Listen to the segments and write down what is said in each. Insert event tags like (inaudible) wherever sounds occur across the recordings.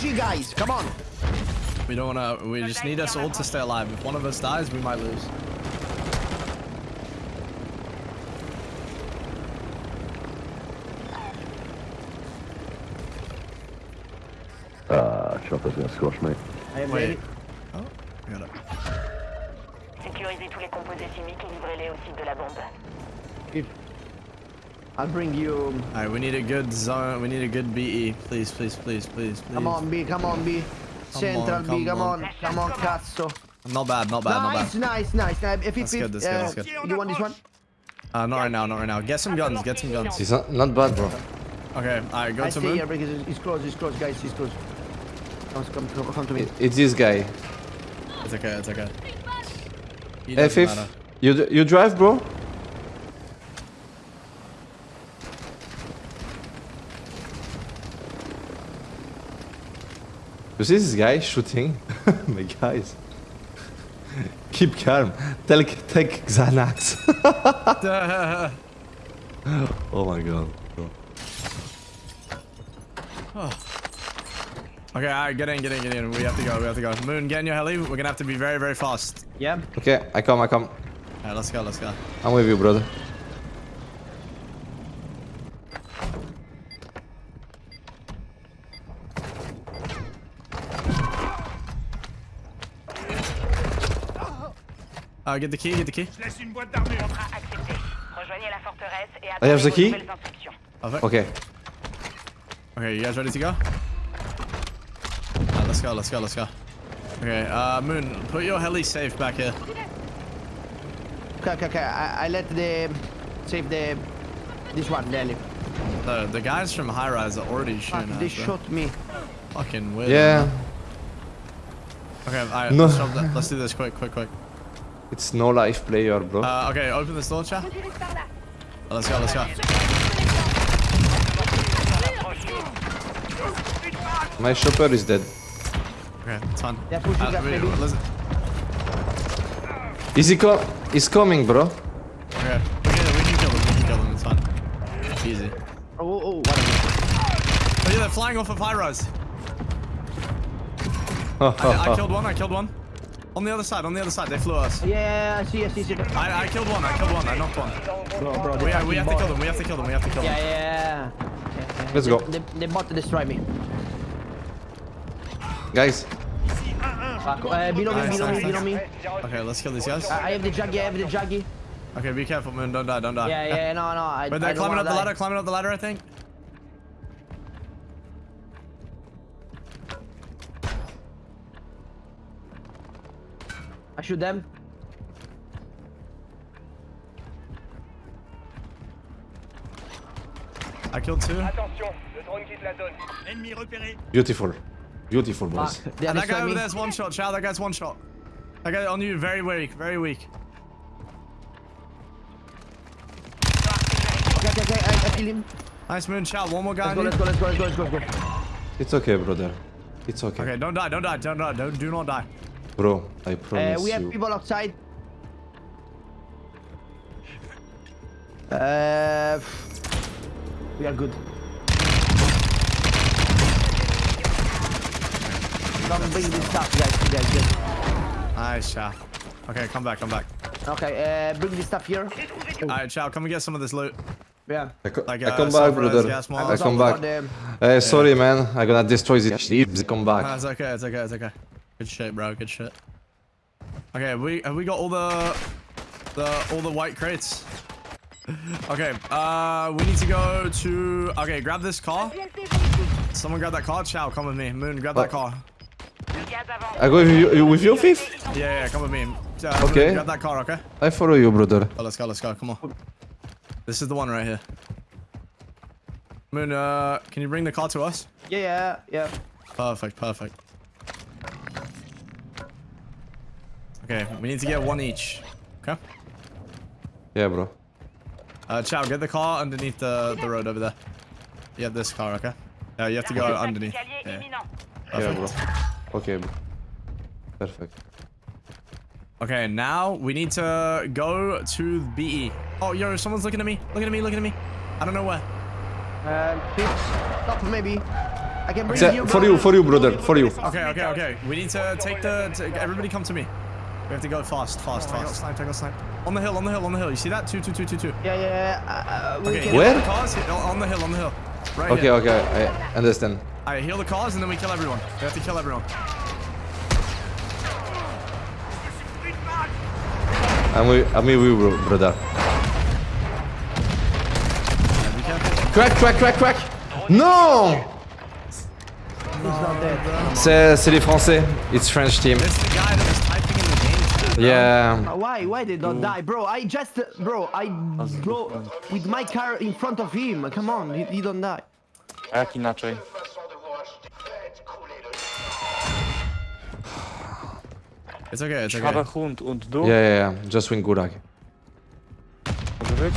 G guys, come on. We don't wanna. We just need us all to stay alive. If one of us dies, we might lose. Uh, chopper's gonna squash me. I am Wait. ready. Oh, got it. Sécurisez tous les composés chimiques et livrez-les au site de la bombe. If- I'll bring you. All right, we need a good zone. We need a good BE. Please, please, please, please, please. Come on, B, come on, B. Central on, B, come come on. on, come on, cazzo. Not bad, not bad, Nice, not nice, nice. Uh, if That's good, that's good, that's uh, good. You want this one? Uh, not right now, not right now. Get some guns, get some guns. It's not, not bad, bro. Okay, all right, go I to stay here moon. because he's close, he's close, guys, he's close. Come, come, come, come to me. It- It's this guy. It's okay, it's okay. He Hey, Fifth, you you drive, bro? You see this guy shooting? My guys. Keep calm. Take, take Xanax. oh my god. bro. Okay, all right, get in, get in, get in. We have to go, we have to go. Moon, get in your heli. We're gonna have to be very, very fast. Yeah? Okay, I come, I come. All right, let's go, let's go. I'm with you, brother. Uh, get the key, get the key. Contrat accepté. Rejoignez la forteresse et I have the key. Perfect. Okay. Okay, you guys ready to go? Alright, let's go, let's go, let's go. Okay, uh, Moon, put your heli safe back here. Okay, okay, okay. I, I let the save the this one, Nelly. The, the guys from High Rise are already Fuck, shooting they us, bro. shot me. Fucking weird. Yeah, Okay, alright, No. let's, let's do this quick, quick, quick. It's no life player, bro. Uh, okay, open this door, chat. Oh, let's go, let's go. My shopper is dead. Okay, it's fine. They're pushing Uh, us, wait, maybe. listen. Is he co- He's coming, bro. Okay, we can, we can kill them, we can kill them, it's fine. Easy. Oh, oh, oh, what is? Oh yeah, they're flying off of High Rise. (laughs) I, I killed one, I killed one. On the other side, on the other side, they flew us. Yeah, yeah, yeah, I see, I see, I see. I, I killed one, I killed one, I knocked one. Bro, bro, We, they we have to kill them, we have to kill them, we have to kill Yeah, them. yeah, yeah. Let's go. They, they bought to destroy me. Guys, Fuck. Uh, below me, Nice, below me, nice, below me. Okay, let's kill these guys. I, I have the juggy, I have the juggy. Okay, be careful, man, don't die, don't die. Yeah, yeah, no, no. I, But they're don't climbing wanna up the ladder, climbing up the ladder, I think. I shoot them. I killed two. Attention, le drone quitte la zone. Ennemi repéré. beautiful. Beautiful, boys. Fuck. They And that guy destroy over there's one shot, Chow, that guy's one shot. That guy on you, very weak, very weak. Okay, okay, okay. I, I kill him. Nice moon, Chow, one more guy Let's go, let's go, let's go, let's go, let's go, let's go. It's okay, brother. It's okay. Okay, don't die, don't die, don't die, don't, do not die. Bro, I Uh, promise we have you. people outside. Uh, we are good. Come bring this stuff, guys, guys, guys. Nice, Chow. Okay, come back, come back. Okay, uh, bring this stuff here. Alright, Chow, come and get some of this loot. Yeah. I, co- Like, I uh, come back, sulfur, brother. gas I come back. about Uh, sorry, man. I'm gonna destroy this shit. Come Nah, back. it's okay, it's okay, it's okay. Good shit, bro, good shit. Okay, have we have we got all the the all the white crates? (laughs) Okay, uh, we need to go to. Okay, grab this car. Someone grab that car. Chow, come with me. Moon, grab that Oh. car. Le gaz avance. I go with you, you- with you, fifth? Yeah, yeah, come with me. Uh, Moon, Okay. grab that car, okay? I follow you, brother. Oh, let's go, let's go. Come on. This is the one right here. Moon, uh, can you bring the car to us? Yeah, yeah, yeah. Perfect, perfect. Okay, we need to get one each. Okay. Yeah, bro. Uh, Chow, get the car underneath the, the road over there. You have this car, okay? Uh, you have to go underneath. Yeah. Yeah, bro. Okay, bro. Perfect. Okay, now we need to go to BE. Oh, yo, someone's looking at me. Looking at me, looking at me. I don't know where. Uh, top maybe. I can bring you. for you, for you, brother, for you. Okay, okay, okay. We need to take the. To, everybody come to me. We have to go fast, fast, Oh fast. Snipe, take a snipe. On the hill, on the hill, on the hill. You see that? Two, two, two, two, two. Yeah, yeah, yeah. Uh, uh, we Okay, can- Where? the cars. On the hill, on the hill. Right Okay, here. okay, I understand. Alright, heal the cars and then we kill everyone. We have to kill everyone. I'm with, I'm with you, brother. Alright. Crack, crack, crack, crack. Non He's not dead. C'est c'est les Français. It's French team. Yeah. Why? Why they don't die, bro? I just, bro, I blow with my car in front of him. Come on, he, he don't die. A jak inaczej? It's okay, it's Ich habe okay. Hund und du? Yeah, yeah, yeah. Just win Gulag. Może być?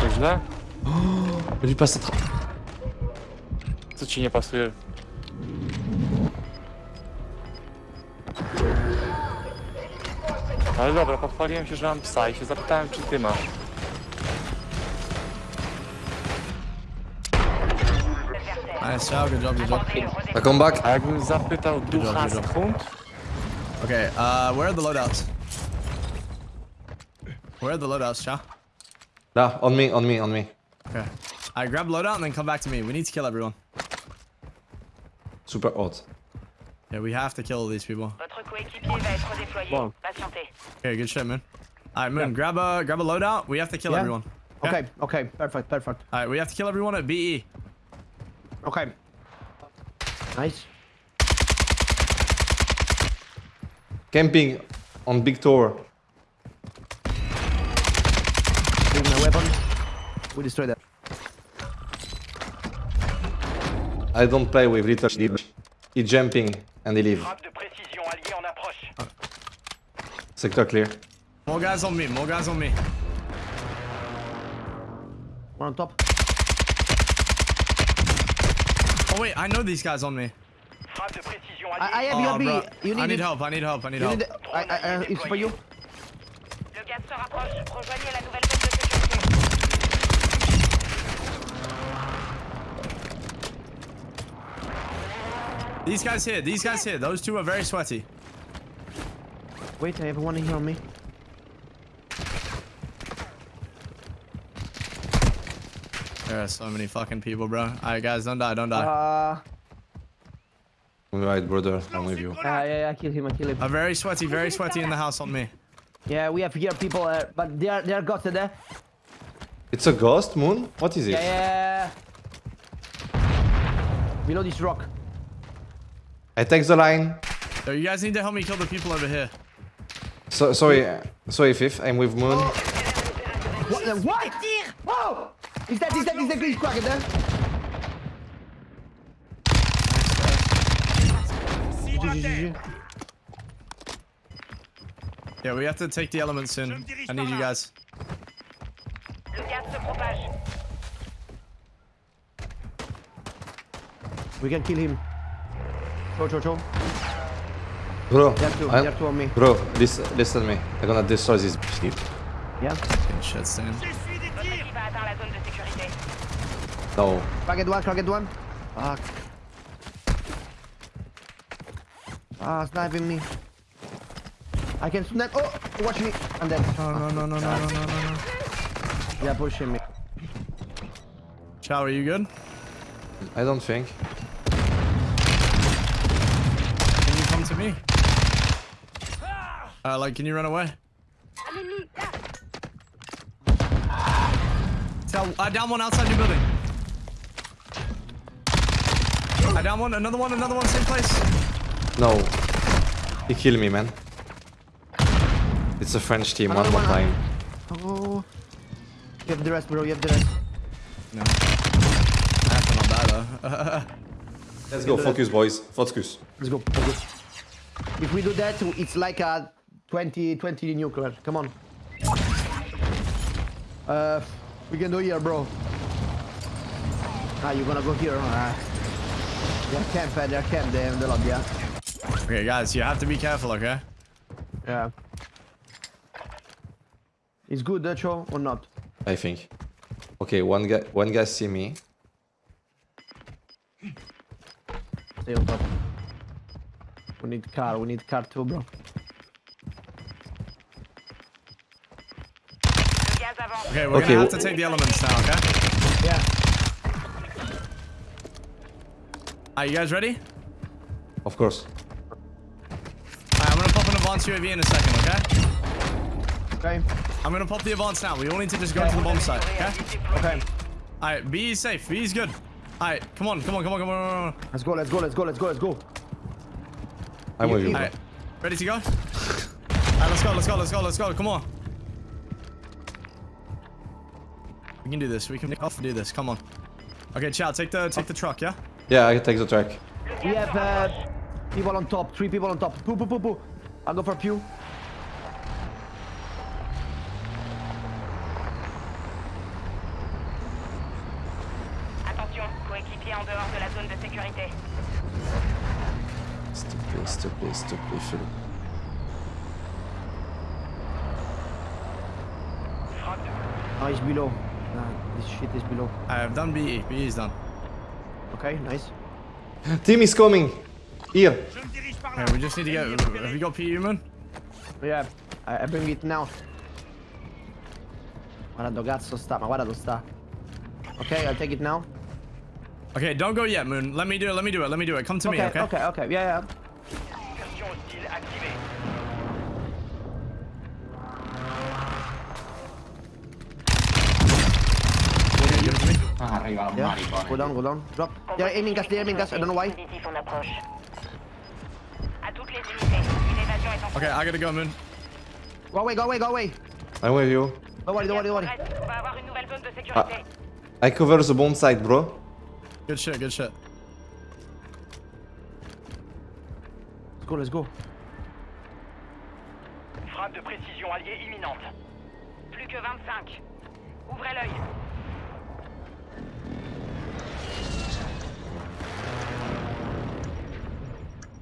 To źle? Lui passe à tra- Co ci nie pasuje? Ale dobra, pochwaliłem się, że mam psa i się zapytałem, czy ty masz. Nice job, good job, good job. I come back. A jakbym zapytał job, ducha good job. hund? Okay, uh, where are the loadouts? Where are the loadouts, Cha? Là, on me, on me, on me. Okay. Alright, grab loadout and then come back to me. We need to kill everyone. Super hot. Yeah, we have to kill these people. Votre coéquipier va être déployé. Bon. Patientez. Okay, good shit, man. Alright, Moon, grab a grab a loadout. We have to kill Yeah. everyone. Okay, okay, perfect, perfect. Alright, we have to kill everyone at. BE. Okay. Nice. Camping on big tower. Bring my weapon. We destroy that. I don't play with little shit. He jumping and he leave. Frappe de précision alliée en approche. Sector clear. More guys on me, more guys on me. One on top. Oh wait, I know these guys on me. Frappe de précision I, alliée. I have Oh, your. You need I need it. help, I need help, I need You help. need it. I, I, I, it's for you. Le gaz se rapproche. Rejoignez la nouvelle These guys here, these guys here. Those two are very sweaty. Wait, I have one here on me. There are so many fucking people, bro. Alright, guys, don't die, don't die. Uh, Alright, brother. I'm with you. yeah, yeah, I kill him, I kill him. A very sweaty, very sweaty in the house on me. Yeah, we have here people, uh, but they are, they are ghosted there. It's a ghost moon? What is it? Yeah, yeah. Below this rock. I take the line. So you guys need to help me kill the people over here. So, sorry, uh, sorry, Fifth. I'm with Moon. What? What? Oh! Is that, is that, is that glitch cracked there? Yeah, we have to take the elements in. I need you guys. Le gaz se propage. We can kill him. Show, show, show. Bro, two, on me. bro, listen, listen to me. I'm gonna destroy this ship. Yeah. Fucking shit, Sam. No. Cracked one, cracked one. Fuck. Ah, sniping me. I can snipe. Oh, watch me. I'm dead. No, no, no, no, no, no, no, no. Yeah, pushing me. Chow, are you good? I don't think. Can to me? Uh, like, can you run away? Tell, I down one outside your building. I down one, another one, another one, same place. No. He killed me, man. It's a French team, one more time. Oh. You have the rest, bro. You have the rest. No. That's not bad though. (laughs) Let's go, focus, boys. Focus. Let's go. Let's go. If we do that, it's like a 20, 20 nuclear. Come on. Uh, we can do here, bro. Ah, you're gonna go here. Ah. They're camp, uh, they're camp there in the lobby, yeah? okay, guys, you have to be careful, okay? Yeah. It's good, uh, Cho, or not? I think. Okay, one guy, one guy see me. Stay on top. We need car, we need car too, bro. Le gaz avance. Okay, we're Okay, gonna have to take the elements now, okay? Yeah. Are you guys ready? Of course. Alright, I'm gonna pop an advanced UAV in a second, okay? Okay. I'm gonna pop the advance now. We all need to just go to the bomb site, okay? Okay. Alright, B is safe. B is good. Alright, come on, come on, come on, come on. Let's go, let's go, let's go, let's go, let's go. I'm with you. bro. Alright, ready to go? Alright, let's go, let's go, let's go, let's go. Come on. We can do this. We can off do this. Come on. Okay, Chad, take the take the truck, yeah? Yeah, I can take the track. We have uh, people on top, three people on top. Poo, poo, poo, poo. I'll go for Pew. Attention, coéquipier en dehors de la zone de sécurité. S'il te plaît, s'il te plaît, s'il te plaît, fais-le. Frappe de Oh, he's below. Nah, this shit is below. I have done BE. BE is done. Okay, nice. (laughs) Team is coming. Here. Okay, we just need to get. Have you got PE, man? Yeah, I, I bring it now. Guarda dove cazzo sta, ma guarda dove sta. Okay, I'll take it now. Okay, don't go yet, Moon. Let me do it. Let me do it. Let me do it. Come to Okay, me, okay? okay, okay, yeah, yeah. incursion hostile activée. Okay, give it to me. Yeah. Go down, go down. Drop. Yeah, aiming gas, they're aiming gas. I don't know why. Dispositif en approche. À toutes les unités, une évasion est en Okay, I gotta go, Moon. Go away, go away, go away. I'm with you. Don't worry, don't worry, don't worry. Reste, On va avoir une nouvelle zone de sécurité. Ah, I cover the bomb site, bro. Good shit. Good shit. Let's go, let's go. Frappe de précision alliée imminente. Plus que 25. Ouvrez l'œil.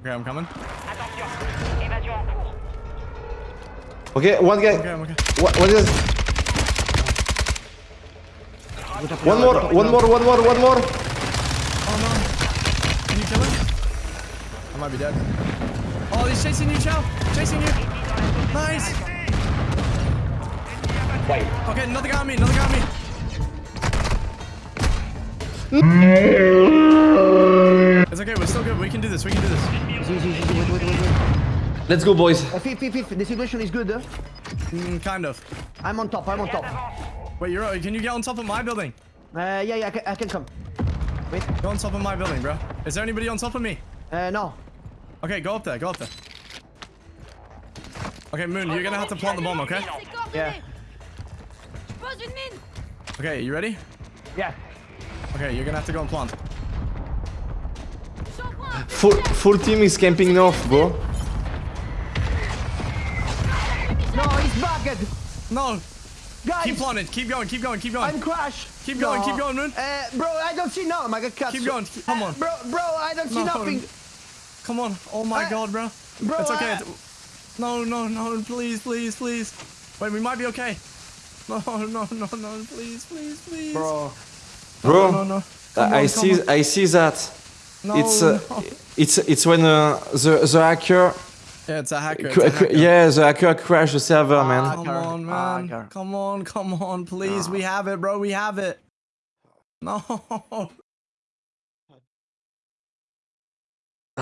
Okay, I'm coming. Attention, évasion en cours. Okay, one guy. Okay, okay. What, what is? One more, one more, one more, one more. Might be dead. Oh, he's chasing you, Chow. Chasing you. Nice. Wait. Okay, another guy on me. Another guy on me. It's okay. We're still good. We can do this. We can do this. Let's go, boys. Uh, fifth, fifth, fifth. The situation is good. Huh? Mm, kind of. I'm on top, I'm on top. Wait, you're. Can you get on top of my building? Uh, yeah, yeah, I can, I can come. Wait. Go on top of my building, bro. Is there anybody on top of me? Uh, no. Okay, go up there. Go up there. Okay, Moon, you're gonna have to plant the bomb, okay? Yeah. Pose une mine Okay, you ready? Yeah. Okay, you're gonna have to go and plant. Full, full team is camping north, bro. No, he's bugged. No! Guys, Keep planting. Keep going. Keep going. Keep going. I'm crashed. Keep going, No. keep going, Moon. Uh, bro, I don't see no. I got cut. Keep going. Come on. Bro, bro, I don't see No. nothing. Come on. Oh my Uh, god, bro. bro, It's okay. I- No, no, no. Please, please, please. Wait, we might be okay. No, no, no, no. Please, please, please. Bro. Bro, No, no. I on, see, come I see that. No, it's, uh, no. it's, it's when uh, the the hacker, Yeah, it's a hacker. It's a hacker. yeah, the hacker crashed the server, man. Come on, man. Hacker. Come on, come on, please. We have it, bro. We have it. No. (laughs)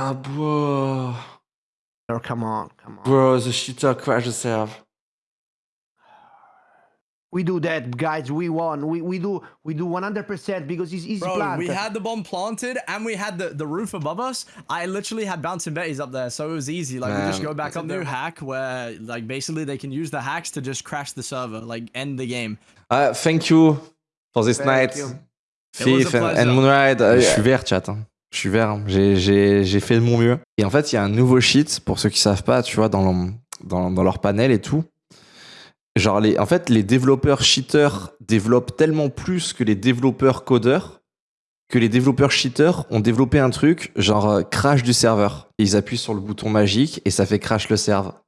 Ah, bro, Bro, come on, come on. bro, the shooter crashed the server. We do that, guys. We won. We we do we do 100% because it's easy Bro, plant. we had the bomb planted and we had the, the roof above us. I literally had bouncing betties up there, so it was easy. Like we just go back up there. hack where like basically they can use the hacks to just crash the server, like end the game. Ah, thank you for this Thank night. you. It was a Thief and, and pleasure. Moonride. Euh, Je suis vert, chat. hein. Je suis vert. hein. J'ai- fait de mon mieux. Et en fait, il y a un nouveau cheat, pour ceux qui savent pas, tu vois, dans, dans, dans leur panel et tout. Genre, les, en fait, les développeurs cheaters développent tellement plus que les développeurs codeurs que les développeurs cheaters ont développé un truc, genre euh, crash du serveur. Ils appuient sur le bouton magique et ça fait crash le serveur.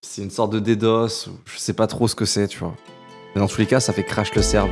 C'est une sorte de DDoS, je sais pas trop ce que c'est, tu vois. Mais dans tous les cas, ça fait crash le serve.